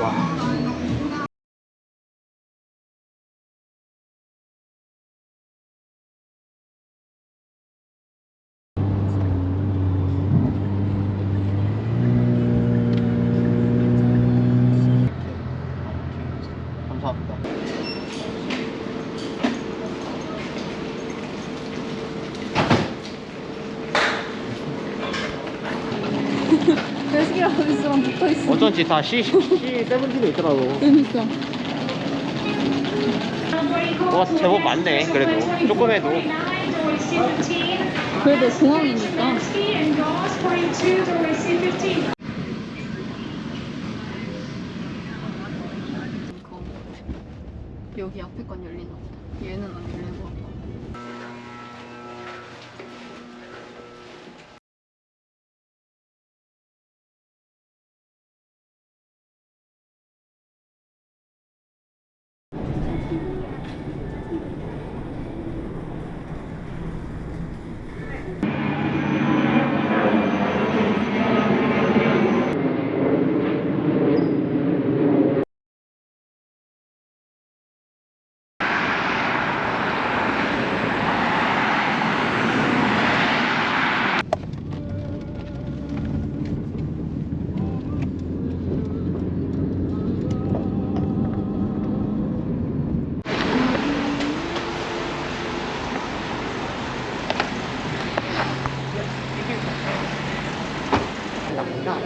转。 배식이랑 어디서랑 붙어있어 어쩐지 다 C, C70도 있더라고. 그러니까 와, 제법 많네, 그래도. 조금 해도. 그래도 공항이니까 여기 앞에 건 열리나 보다 얘는 안 열리고 が。